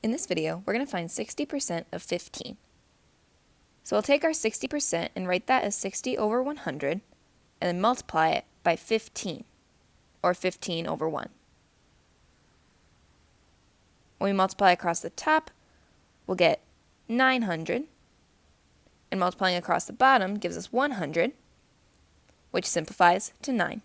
In this video, we're going to find 60% of 15. So we'll take our 60% and write that as 60 over 100, and then multiply it by 15, or 15 over 1. When we multiply across the top, we'll get 900, and multiplying across the bottom gives us 100, which simplifies to 9.